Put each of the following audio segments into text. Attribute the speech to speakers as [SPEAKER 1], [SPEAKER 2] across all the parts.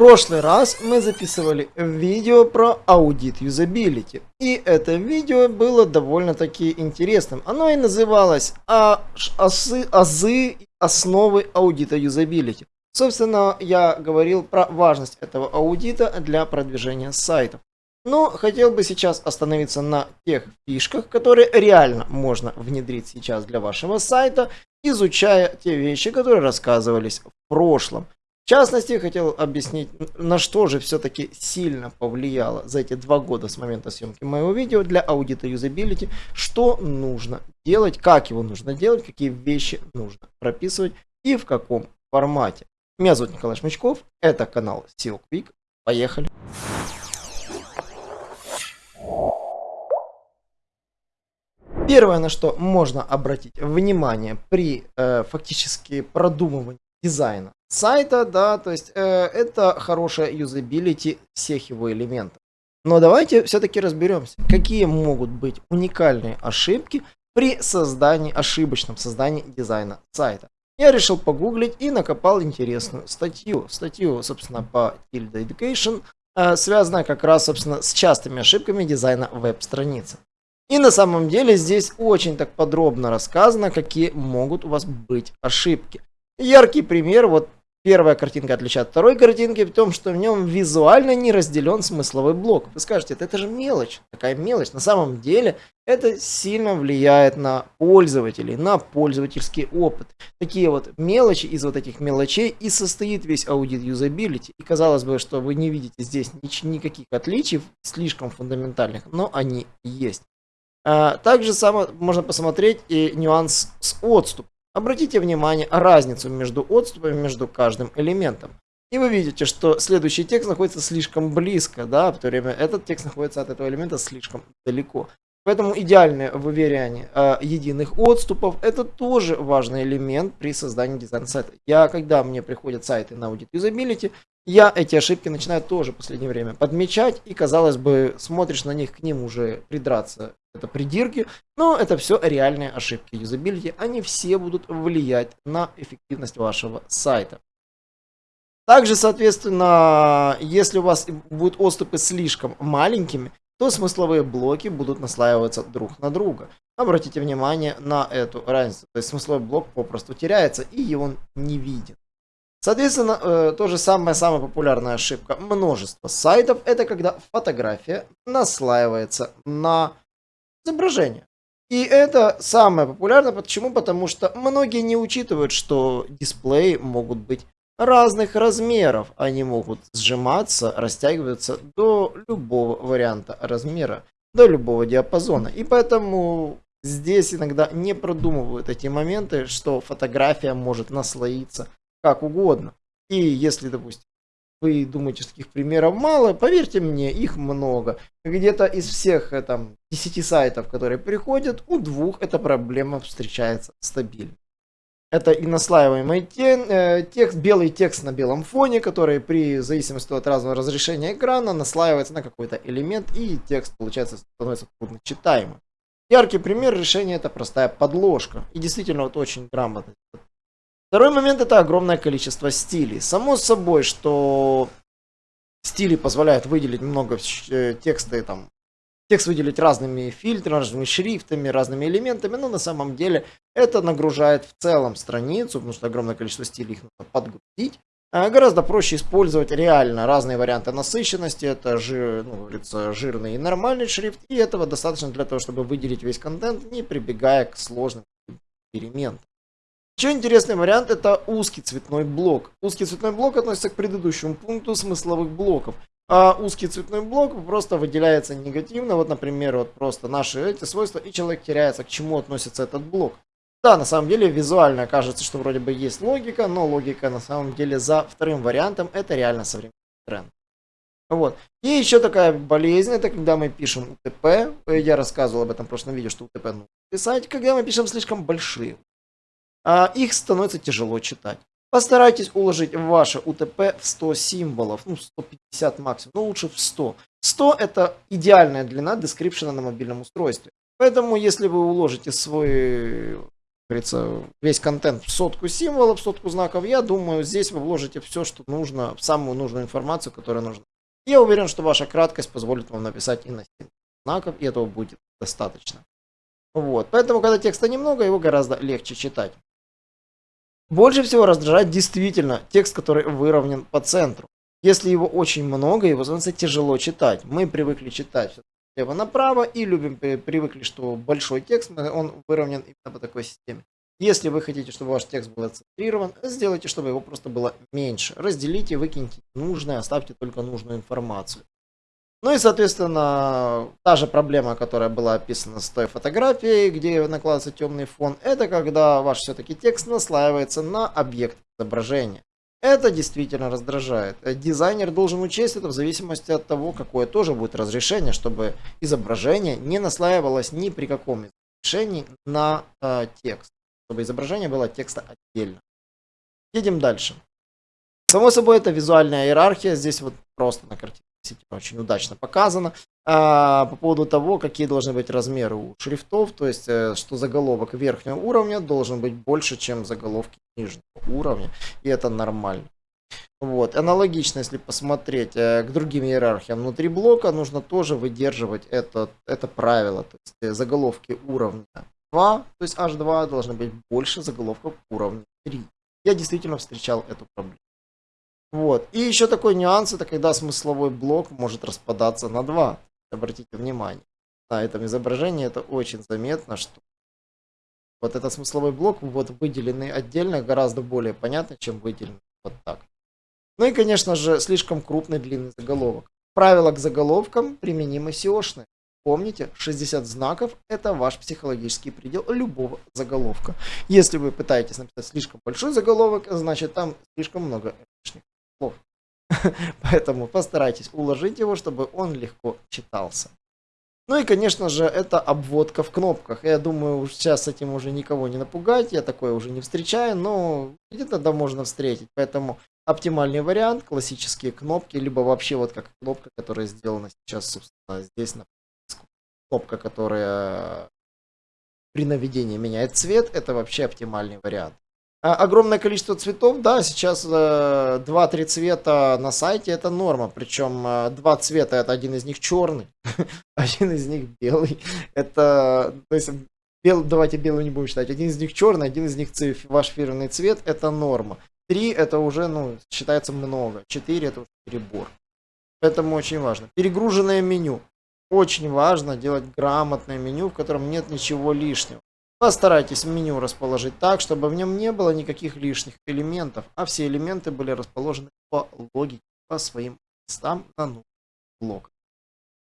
[SPEAKER 1] прошлый раз мы записывали видео про аудит юзабилити. И это видео было довольно-таки интересным. Оно и называлось а, «Азы, азы основы аудита юзабилити». Собственно, я говорил про важность этого аудита для продвижения сайтов. Но хотел бы сейчас остановиться на тех фишках, которые реально можно внедрить сейчас для вашего сайта, изучая те вещи, которые рассказывались в прошлом. Частности, хотел объяснить, на что же все-таки сильно повлияло за эти два года с момента съемки моего видео для аудита юзабилити, что нужно делать, как его нужно делать, какие вещи нужно прописывать и в каком формате. Меня зовут Николай Шмычков, это канал SEO Quick. Поехали! Первое, на что можно обратить внимание при э, фактически продумывании дизайна сайта, да, то есть э, это хорошая юзабилити всех его элементов. Но давайте все-таки разберемся, какие могут быть уникальные ошибки при создании, ошибочном создании дизайна сайта. Я решил погуглить и накопал интересную статью. Статью, собственно, по Tilda Education, э, связанная как раз, собственно, с частыми ошибками дизайна веб-страницы. И на самом деле здесь очень так подробно рассказано, какие могут у вас быть ошибки. Яркий пример, вот Первая картинка отличает от второй картинки в том, что в нем визуально не разделен смысловой блок. Вы скажете, это, же мелочь, такая мелочь. На самом деле это сильно влияет на пользователей, на пользовательский опыт. Такие вот мелочи из вот этих мелочей и состоит весь аудит юзабилити. И казалось бы, что вы не видите здесь никаких отличий слишком фундаментальных, но они есть. А, также само можно посмотреть и нюанс с отступом. Обратите внимание разницу между отступами между каждым элементом. И вы видите, что следующий текст находится слишком близко, да, в то время этот текст находится от этого элемента слишком далеко. Поэтому идеальное выверяние э, единых отступов это тоже важный элемент при создании дизайн сайта. Я, когда мне приходят сайты на аудит юзабилити, я эти ошибки начинаю тоже в последнее время подмечать. И казалось бы, смотришь на них, к ним уже придраться это придирки, но это все реальные ошибки юзабилити, они все будут влиять на эффективность вашего сайта. Также, соответственно, если у вас будут отступы слишком маленькими, то смысловые блоки будут наслаиваться друг на друга. Обратите внимание на эту разницу. То есть смысловой блок попросту теряется и он не виден. Соответственно, э, то же самое, самая популярная ошибка множества сайтов, это когда фотография наслаивается на изображение. И это самое популярное. Почему? Потому что многие не учитывают, что дисплеи могут быть разных размеров. Они могут сжиматься, растягиваться до любого варианта размера, до любого диапазона. И поэтому здесь иногда не продумывают эти моменты, что фотография может наслоиться как угодно. И если, допустим, вы думаете, что таких примеров мало, поверьте мне, их много. Где-то из всех э, там 10 сайтов, которые приходят, у двух эта проблема встречается стабильно. Это и наслаиваемый э, текст, белый текст на белом фоне, который при зависимости от разного разрешения экрана наслаивается на какой-то элемент, и текст, получается, становится трудно читаемым. Яркий пример решения это простая подложка. И действительно вот очень грамотно Второй момент это огромное количество стилей. Само собой, что стили позволяют выделить много э, текста и там текст выделить разными фильтрами, разными шрифтами, разными элементами, но на самом деле это нагружает в целом страницу, потому что огромное количество стилей их нужно подгрузить. А гораздо проще использовать реально разные варианты насыщенности, это жир, ну, говорится, жирный и нормальный шрифт, и этого достаточно для того, чтобы выделить весь контент, не прибегая к сложным переменам. Еще интересный вариант это узкий цветной блок. Узкий цветной блок относится к предыдущему пункту смысловых блоков. А узкий цветной блок просто выделяется негативно. Вот, например, вот просто наши эти свойства, и человек теряется, к чему относится этот блок. Да, на самом деле визуально кажется, что вроде бы есть логика, но логика на самом деле за вторым вариантом это реально современный тренд. Вот. И еще такая болезнь, это когда мы пишем УТП. Я рассказывал об этом в прошлом видео, что УТП нужно писать, когда мы пишем слишком большие а их становится тяжело читать. Постарайтесь уложить ваше УТП в 100 символов, ну 150 максимум, но лучше в 100. 100 это идеальная длина дескрипшена на мобильном устройстве. Поэтому если вы уложите свой говорится, весь контент в сотку символов, в сотку знаков, я думаю, здесь вы вложите все, что нужно, самую нужную информацию, которая нужна. Я уверен, что ваша краткость позволит вам написать и на 7 знаков, и этого будет достаточно. Вот. Поэтому, когда текста немного, его гораздо легче читать. Больше всего раздражает действительно текст, который выровнен по центру. Если его очень много, его становится тяжело читать. Мы привыкли читать слева направо и любим, привыкли, что большой текст, он выровнен именно по такой системе. Если вы хотите, чтобы ваш текст был центрирован, сделайте, чтобы его просто было меньше. Разделите, выкиньте нужное, оставьте только нужную информацию. Ну и, соответственно, та же проблема, которая была описана с той фотографией, где накладывается темный фон, это когда ваш все-таки текст наслаивается на объект изображения. Это действительно раздражает. Дизайнер должен учесть это в зависимости от того, какое тоже будет разрешение, чтобы изображение не наслаивалось ни при каком решении на э, текст. Чтобы изображение было текста отдельно. Едем дальше. Само собой, это визуальная иерархия. Здесь вот просто на картинке очень удачно показано. А, по поводу того, какие должны быть размеры у шрифтов, то есть, э, что заголовок верхнего уровня должен быть больше, чем заголовки нижнего уровня, и это нормально. Вот. Аналогично, если посмотреть э, к другим иерархиям внутри блока, нужно тоже выдерживать это, это правило. То есть э, заголовки уровня 2, то есть H2 должны быть больше заголовков уровня 3. Я действительно встречал эту проблему. Вот. И еще такой нюанс, это когда смысловой блок может распадаться на два. Обратите внимание. На этом изображении это очень заметно, что вот этот смысловой блок вот выделенный отдельно гораздо более понятно, чем выделенный вот так. Ну и, конечно же, слишком крупный длинный заголовок. Правила к заголовкам применимы SEOшные. Помните, 60 знаков – это ваш психологический предел любого заголовка. Если вы пытаетесь написать слишком большой заголовок, значит там слишком много слов. Поэтому постарайтесь уложить его, чтобы он легко читался. Ну и, конечно же, это обводка в кнопках. Я думаю, сейчас с этим уже никого не напугать, я такое уже не встречаю, но где-то да можно встретить. Поэтому оптимальный вариант, классические кнопки, либо вообще вот как кнопка, которая сделана сейчас, собственно, здесь на кнопка, которая при наведении меняет цвет, это вообще оптимальный вариант. А, огромное количество цветов, да, сейчас э, 2-3 цвета на сайте это норма, причем э, два цвета, это один из них черный, один из них белый, это, то есть, бел, давайте белый не будем считать, один из них черный, один из них цвет, ваш фирменный цвет, это норма, три это уже, ну, считается много, четыре это уже перебор, поэтому очень важно. Перегруженное меню, очень важно делать грамотное меню, в котором нет ничего лишнего. Постарайтесь меню расположить так, чтобы в нем не было никаких лишних элементов, а все элементы были расположены по логике, по своим местам на нужных блоках.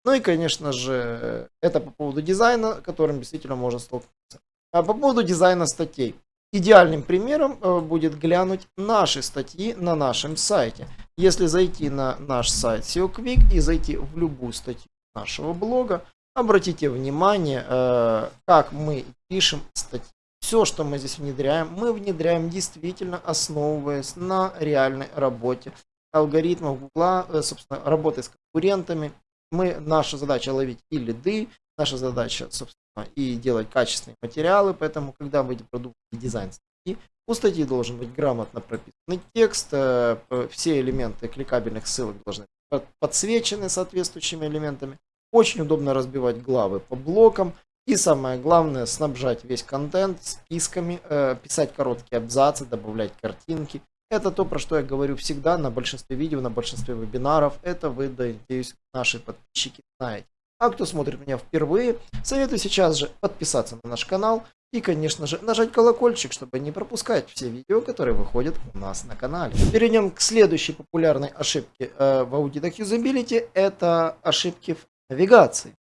[SPEAKER 1] Ну и, конечно же, это по поводу дизайна, которым действительно можно столкнуться. А по поводу дизайна статей. Идеальным примером э, будет глянуть наши статьи на нашем сайте. Если зайти на наш сайт SEO Quick и зайти в любую статью нашего блога, Обратите внимание, э, как мы пишем статьи. Все, что мы здесь внедряем, мы внедряем действительно основываясь на реальной работе алгоритмов Гугла, э, собственно, работы с конкурентами. Мы, наша задача ловить и лиды, наша задача, собственно, и делать качественные материалы, поэтому, когда продукт и дизайн статьи, у статьи должен быть грамотно прописанный текст, э, все элементы кликабельных ссылок должны быть подсвечены соответствующими элементами. Очень удобно разбивать главы по блокам. И самое главное, снабжать весь контент списками, э, писать короткие абзацы, добавлять картинки. Это то, про что я говорю всегда на большинстве видео, на большинстве вебинаров. Это вы, надеюсь, наши подписчики знаете. А кто смотрит меня впервые, советую сейчас же подписаться на наш канал и, конечно же, нажать колокольчик, чтобы не пропускать все видео, которые выходят у нас на канале. Перейдем к следующей популярной ошибке э, в аудитах юзабилити. Это ошибки в навигации.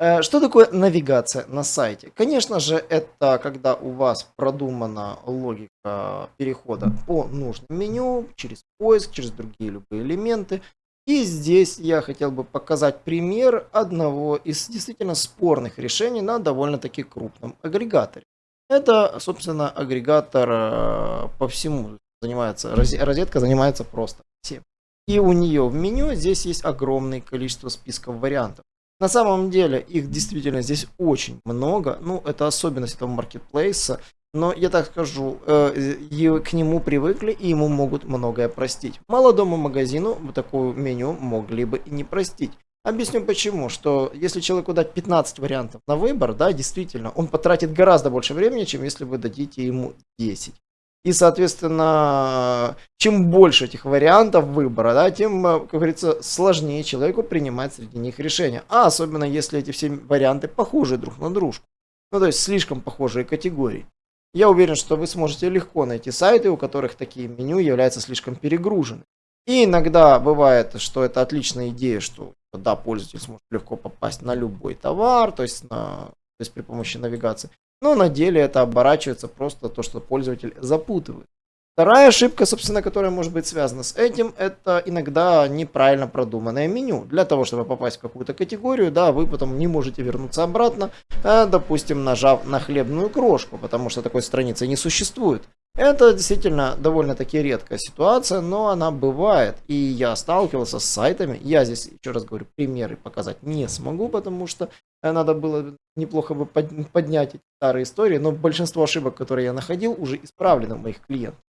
[SPEAKER 1] Э, что такое навигация на сайте? Конечно же, это когда у вас продумана логика перехода по нужному меню, через поиск, через другие любые элементы. И здесь я хотел бы показать пример одного из действительно спорных решений на довольно-таки крупном агрегаторе. Это, собственно, агрегатор э, по всему занимается, розетка занимается просто всем. И у нее в меню здесь есть огромное количество списков вариантов. На самом деле их действительно здесь очень много. Ну, это особенность этого маркетплейса. но я так скажу, э, к нему привыкли и ему могут многое простить. Молодому магазину такое меню могли бы и не простить. Объясню почему, что если человеку дать 15 вариантов на выбор, да, действительно, он потратит гораздо больше времени, чем если вы дадите ему 10. И, соответственно, чем больше этих вариантов выбора, да, тем, э, как говорится, сложнее человеку принимать среди них решения. А особенно если эти все варианты похожи друг на дружку. Ну, то есть слишком похожие категории. Я уверен, что вы сможете легко найти сайты, у которых такие меню являются слишком перегружены. И иногда бывает, что это отличная идея, что да, пользователь сможет легко попасть на любой товар, то есть, на, то есть при помощи навигации. Но на деле это оборачивается просто то, что пользователь запутывает. Вторая ошибка, собственно, которая может быть связана с этим, это иногда неправильно продуманное меню. Для того, чтобы попасть в какую-то категорию, да, вы потом не можете вернуться обратно, э, допустим, нажав на хлебную крошку, потому что такой страницы не существует. Это действительно довольно-таки редкая ситуация, но она бывает. И я сталкивался с сайтами. Я здесь, еще раз говорю, примеры показать не смогу, потому что э, надо было неплохо бы поднять эти старые истории. Но большинство ошибок, которые я находил, уже исправлены у моих клиентов.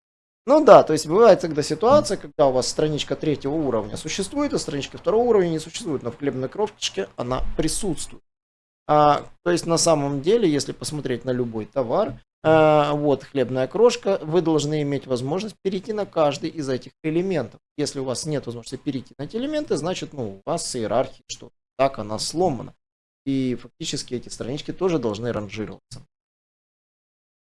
[SPEAKER 1] Ну да, то есть бывает тогда ситуация, когда у вас страничка третьего уровня существует, а страничка второго уровня не существует, но в хлебной кровчике она присутствует. А, то есть на самом деле, если посмотреть на любой товар, вот хлебная крошка, вы должны иметь возможность перейти на каждый из этих элементов. Если у вас нет возможности перейти на эти элементы, значит ну, у вас с иерархией что так она сломана. И фактически эти странички тоже должны ранжироваться.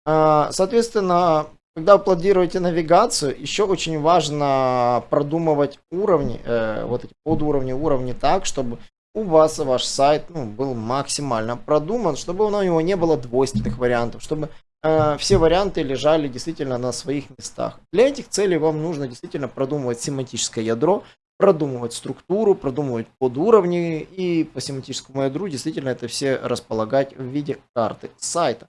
[SPEAKER 1] А, соответственно, когда вы планируете навигацию, еще очень важно продумывать уровни, э, вот эти подуровни, уровни так, чтобы у вас ваш сайт ну, был максимально продуман, чтобы у него не было двойственных вариантов, чтобы э, все варианты лежали действительно на своих местах. Для этих целей вам нужно действительно продумывать семантическое ядро, продумывать структуру, продумывать подуровни и по семантическому ядру действительно это все располагать в виде карты сайта.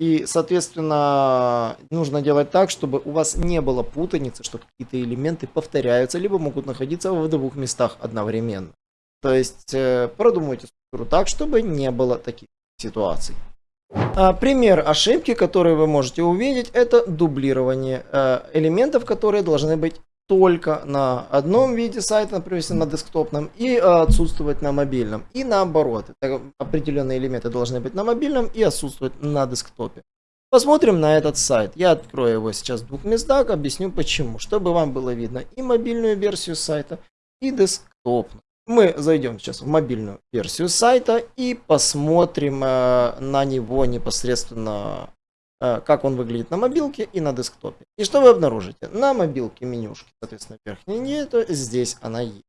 [SPEAKER 1] И, соответственно, нужно делать так, чтобы у вас не было путаницы, что какие-то элементы повторяются, либо могут находиться в двух местах одновременно. То есть э, продумайте структуру так, чтобы не было таких ситуаций. А, пример ошибки, который вы можете увидеть, это дублирование э, элементов, которые должны быть только на одном виде сайта, например, на десктопном, и отсутствовать на мобильном. И наоборот, определенные элементы должны быть на мобильном и отсутствовать на десктопе. Посмотрим на этот сайт. Я открою его сейчас в двух местах, объясню почему. Чтобы вам было видно и мобильную версию сайта, и десктопную. Мы зайдем сейчас в мобильную версию сайта и посмотрим э, на него непосредственно Э, как он выглядит на мобилке и на десктопе. И что вы обнаружите? На мобилке менюшки, соответственно, верхней нету, здесь она есть.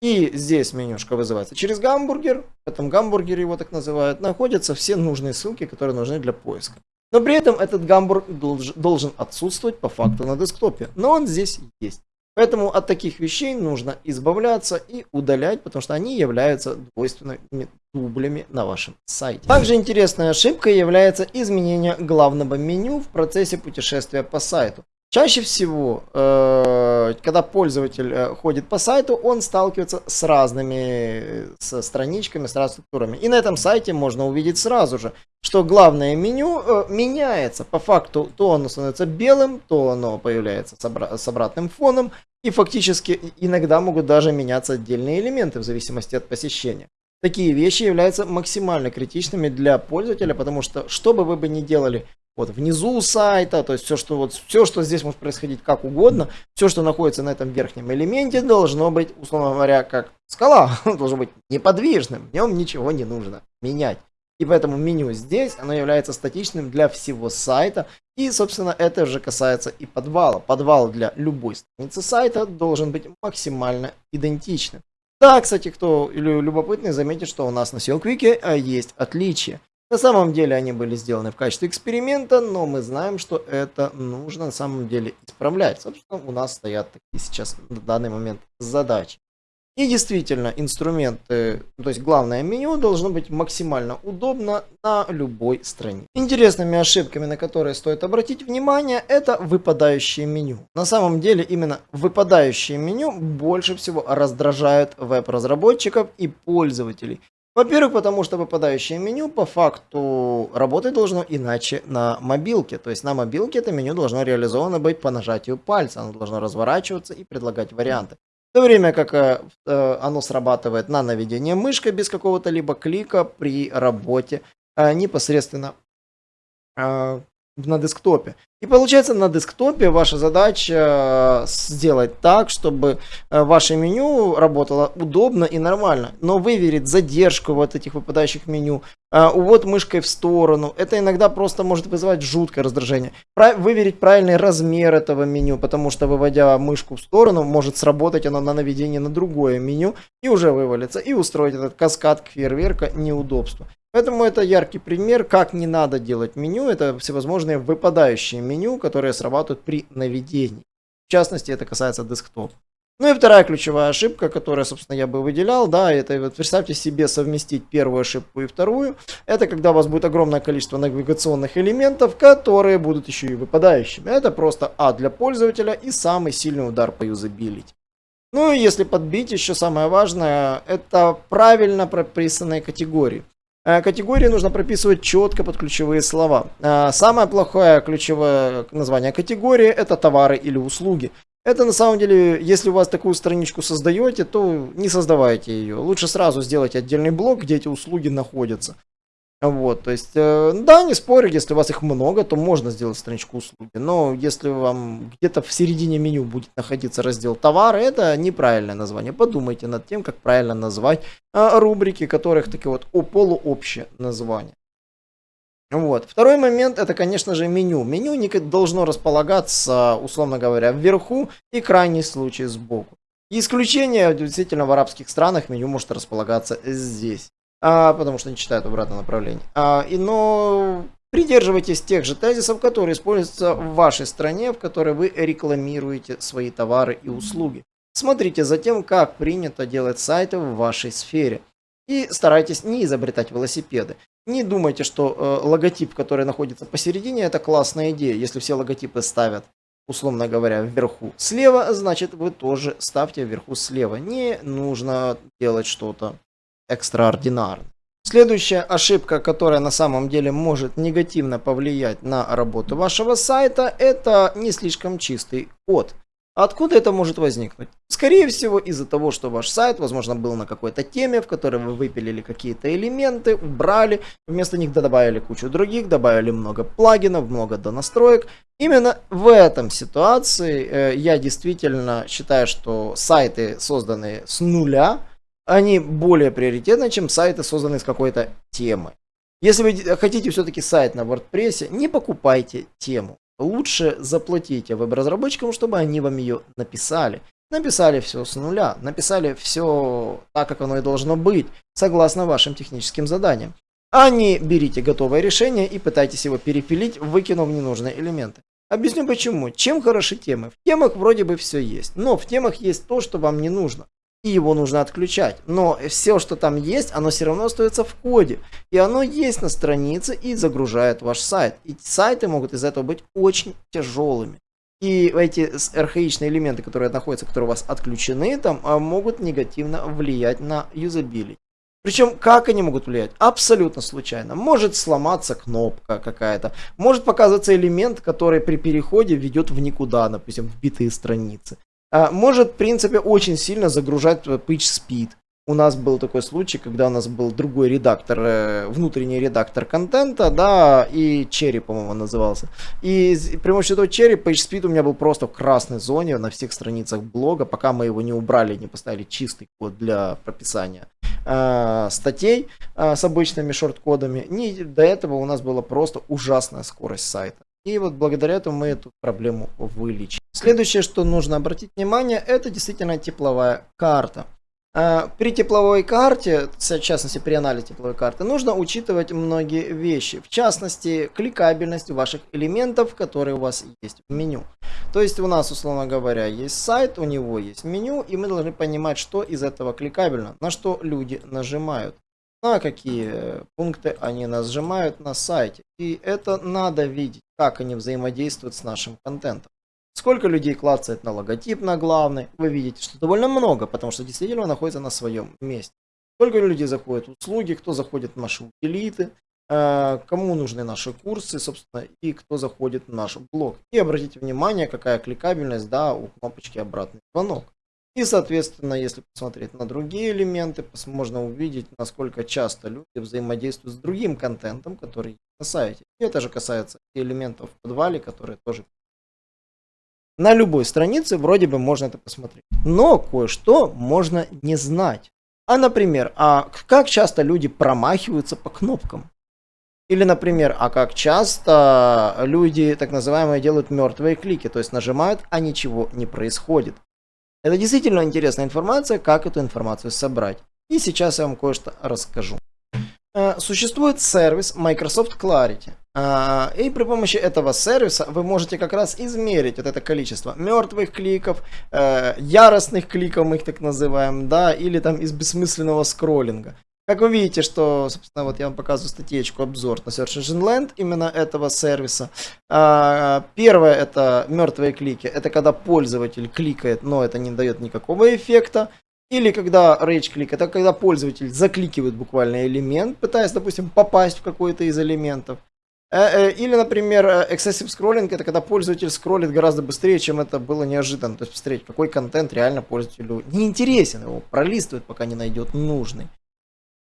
[SPEAKER 1] И здесь менюшка вызывается через гамбургер, в этом гамбургере его так называют, находятся все нужные ссылки, которые нужны для поиска. Но при этом этот гамбург должен отсутствовать по факту на десктопе, но он здесь есть. Поэтому от таких вещей нужно избавляться и удалять, потому что они являются двойственными дублями на вашем сайте. Также интересной ошибкой является изменение главного меню в процессе путешествия по сайту. Чаще всего, э, когда пользователь э, ходит по сайту, он сталкивается с разными э, с страничками, с разными структурами. И на этом сайте можно увидеть сразу же, что главное меню меняется. По факту, то оно становится белым, то оно появляется с обратным фоном. И фактически иногда могут даже меняться отдельные элементы в зависимости от посещения. Такие вещи являются максимально критичными для пользователя, потому что, что бы вы бы ни делали, вот внизу сайта, то есть все, что вот все, что здесь может происходить как угодно, все, что находится на этом верхнем элементе, должно быть, условно говоря, как скала, должно быть неподвижным, в нем ничего не нужно менять. И поэтому меню здесь, оно является статичным для всего сайта. И, собственно, это же касается и подвала. Подвал для любой страницы сайта должен быть максимально идентичным. Да, кстати, кто любопытный, заметит, что у нас на SEO а, есть отличия. На самом деле они были сделаны в качестве эксперимента, но мы знаем, что это нужно на самом деле исправлять. Собственно, у нас стоят такие сейчас на данный момент задачи. И действительно, инструменты, то есть главное меню должно быть максимально удобно на любой странице. Интересными ошибками, на которые стоит обратить внимание, это выпадающее меню. На самом деле, именно выпадающее меню больше всего раздражают веб-разработчиков и пользователей. Во-первых, потому что выпадающее меню по факту работать должно иначе на мобилке. То есть на мобилке это меню должно реализовано быть по нажатию пальца. Оно должно разворачиваться и предлагать варианты. В то время как э, э оно срабатывает на наведение мышкой без какого-то либо клика при работе э, непосредственно э, на десктопе. И получается на десктопе ваша задача э, сделать так, чтобы э, ваше меню работало удобно и нормально. Но выверить задержку вот этих выпадающих меню, э, увод мышкой в сторону, это иногда просто может вызывать жуткое раздражение. Выверить правильный размер этого меню, потому что выводя мышку в сторону, может сработать оно на наведение на другое меню и уже вывалится. И устроить этот каскад фейерверка неудобства. Поэтому это яркий пример, как не надо делать меню. Это всевозможные выпадающие меню, которые срабатывают при наведении. В частности, это касается десктопа. Ну и вторая ключевая ошибка, которую, собственно, я бы выделял, да, это вот представьте себе совместить первую ошибку и вторую. Это когда у вас будет огромное количество навигационных элементов, которые будут еще и выпадающими. Это просто А для пользователя и самый сильный удар по юзабилити. Ну и если подбить, еще самое важное, это правильно прописанные категории. Э, категории нужно прописывать четко под ключевые слова. Э, самое плохое ключевое название категории это товары или услуги. Это на самом деле, если у вас такую страничку создаете, то не создавайте ее. Лучше сразу сделать отдельный блок, где эти услуги находятся. Вот, то есть, э, да, не спорю, если у вас их много, то можно сделать страничку услуги. Но если вам где-то в середине меню будет находиться раздел товары, это неправильное название. Подумайте над тем, как правильно назвать э, рубрики, которых такие вот полуобщее название. Вот. Второй момент это, конечно же, меню. Меню не должно располагаться, условно говоря, вверху и крайний случай сбоку. Исключение, действительно, в арабских странах меню может располагаться здесь а, потому что не читают обратное направление. А, и, но придерживайтесь тех же тезисов, которые используются в вашей стране, в которой вы рекламируете свои товары и услуги. Смотрите за тем, как принято делать сайты в вашей сфере. И старайтесь не изобретать велосипеды. Не думайте, что э, логотип, который находится посередине, это классная идея. Если все логотипы ставят, условно говоря, вверху слева, значит вы тоже ставьте вверху слева. Не нужно делать что-то экстраординарно. Следующая ошибка, которая на самом деле может негативно повлиять на работу вашего сайта, это не слишком чистый код. Откуда это может возникнуть? Скорее всего из-за того, что ваш сайт, возможно, был на какой-то теме, в которой вы выпилили какие-то элементы, убрали, вместо них добавили кучу других, добавили много плагинов, много донастроек. Именно в этом ситуации э, я действительно считаю, что сайты, созданные с нуля, они более приоритетны, чем сайты, созданные с какой-то темы. Если вы хотите все-таки сайт на WordPress, не покупайте тему. Лучше заплатите веб-разработчикам, чтобы они вам ее написали. Написали все с нуля, написали все так, как оно и должно быть, согласно вашим техническим заданиям. А не берите готовое решение и пытайтесь его перепилить, выкинув ненужные элементы. Объясню почему. Чем хороши темы? В темах вроде бы все есть, но в темах есть то, что вам не нужно и его нужно отключать. Но все, что там есть, оно все равно остается в коде. И оно есть на странице и загружает ваш сайт. И сайты могут из этого быть очень тяжелыми. И эти архаичные элементы, которые находятся, которые у вас отключены, там а, могут негативно влиять на юзабилити. Причем, как они могут влиять? Абсолютно случайно. Может сломаться кнопка какая-то. Может показываться элемент, который при переходе ведет в никуда, допустим, в битые страницы. А, может, в принципе, очень сильно загружать PageSpeed. У нас был такой случай, когда у нас был другой редактор, э, внутренний редактор контента, да, и Cherry, по-моему, назывался. И при помощи этого Cherry PageSpeed у меня был просто в красной зоне на всех страницах блога, пока мы его не убрали, не поставили чистый код для прописания э, статей э, с обычными шорт-кодами. Не, до этого у нас была просто ужасная скорость сайта. И вот благодаря этому мы эту проблему вылечим. Следующее, что нужно обратить внимание, это действительно тепловая карта. А, при тепловой карте, в частности при анализе тепловой карты, нужно учитывать многие вещи. В частности, кликабельность ваших элементов, которые у вас есть в меню. То есть у нас, условно говоря, есть сайт, у него есть меню, и мы должны понимать, что из этого кликабельно, на что люди нажимают на какие пункты они нажимают на сайте. И это надо видеть, как они взаимодействуют с нашим контентом. Сколько людей клацает на логотип на главный, вы видите, что довольно много, потому что действительно находится на своем месте. сколько людей заходит в услуги, кто заходит в наши утилиты, э, кому нужны наши курсы, собственно, и кто заходит в наш блог. И обратите внимание, какая кликабельность, да, у кнопочки обратный звонок. И, соответственно, если посмотреть на другие элементы, можно увидеть, насколько часто люди взаимодействуют с другим контентом, который есть на сайте. И это же касается элементов в подвале, которые тоже на любой странице вроде бы можно это посмотреть. Но кое-что можно не знать. А, например, а как часто люди промахиваются по кнопкам? Или, например, а как часто люди, так называемые, делают мертвые клики, то есть нажимают, а ничего не происходит. Это действительно интересная информация, как эту информацию собрать. И сейчас я вам кое-что расскажу. Э, существует сервис Microsoft Clarity. Э, и при помощи этого сервиса вы можете как раз измерить вот это количество мертвых кликов, э, яростных кликов, мы их так называем, да, или там из бессмысленного скроллинга. Как вы видите, что, собственно, вот я вам показываю статейку, обзор на Search Engine Land именно этого сервиса. Первое это мертвые клики, это когда пользователь кликает, но это не дает никакого эффекта. Или когда rage клик, это когда пользователь закликивает буквально элемент, пытаясь, допустим, попасть в какой-то из элементов. Э, э, или, например, э, excessive scrolling, это когда пользователь скроллит гораздо быстрее, чем это было неожиданно. То есть посмотреть, какой контент реально пользователю не интересен, его пролистывает, пока не найдет нужный.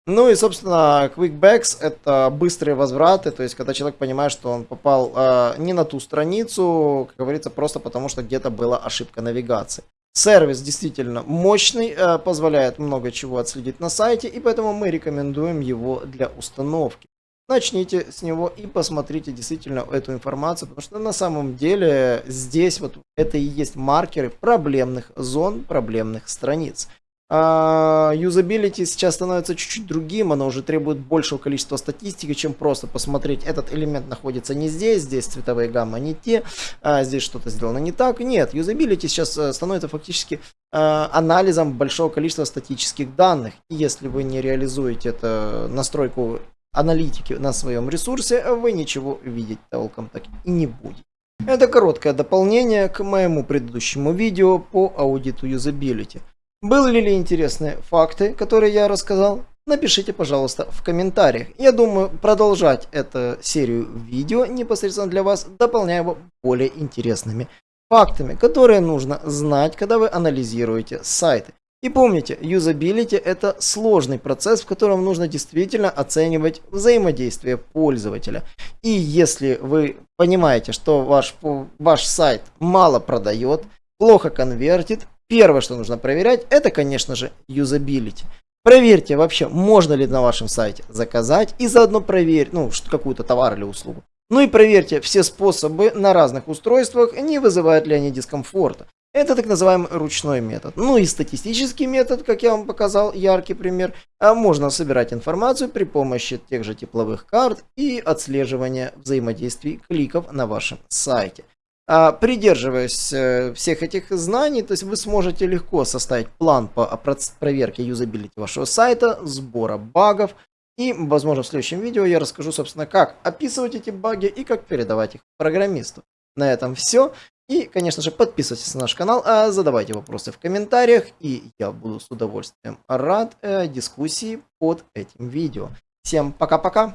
[SPEAKER 1] Ну и, собственно, quickbacks это быстрые возвраты, то есть когда человек понимает, что он попал э, не на ту страницу, как говорится, просто потому что где-то была ошибка навигации. Сервис действительно мощный, э, позволяет много чего отследить на сайте, и поэтому мы рекомендуем его для установки. Начните с него и посмотрите действительно эту информацию, потому что на самом деле здесь вот это и есть маркеры проблемных зон, проблемных страниц. А, юзабилити сейчас становится чуть-чуть другим, оно уже требует большего количества статистики, чем просто посмотреть, этот элемент находится не здесь, здесь цветовые гаммы не те, а здесь что-то сделано не так. Нет, юзабилити сейчас э, становится фактически э, анализом большого количества статических данных. И если вы не реализуете эту настройку аналитики на своем ресурсе, вы ничего видеть толком так и не будете. Это короткое дополнение к моему предыдущему видео по аудиту юзабилити. Были ли интересные факты, которые я рассказал? Напишите, пожалуйста, в комментариях. Я думаю, продолжать эту серию видео непосредственно для вас, дополняя его более интересными фактами, которые нужно знать, когда вы анализируете сайты. И помните, юзабилити это сложный процесс, в котором нужно действительно оценивать взаимодействие пользователя. И если вы понимаете, что ваш, ваш сайт мало продает, плохо конвертит, Первое, что нужно проверять, это, конечно же, юзабилити. Проверьте вообще, можно ли на вашем сайте заказать и заодно проверь, ну, какую-то товар или услугу. Ну и проверьте все способы на разных устройствах, не вызывают ли они дискомфорта. Это так называемый ручной метод. Ну и статистический метод, как я вам показал, яркий пример. А можно собирать информацию при помощи тех же тепловых карт и отслеживания взаимодействий кликов на вашем сайте. А, придерживаясь э, всех этих знаний, то есть вы сможете легко составить план по проверке юзабилити вашего сайта, сбора багов. И, возможно, в следующем видео я расскажу, собственно, как описывать эти баги и как передавать их программисту. На этом все. И, конечно же, подписывайтесь на наш канал, а задавайте вопросы в комментариях, и я буду с удовольствием рад э, дискуссии под этим видео. Всем пока-пока!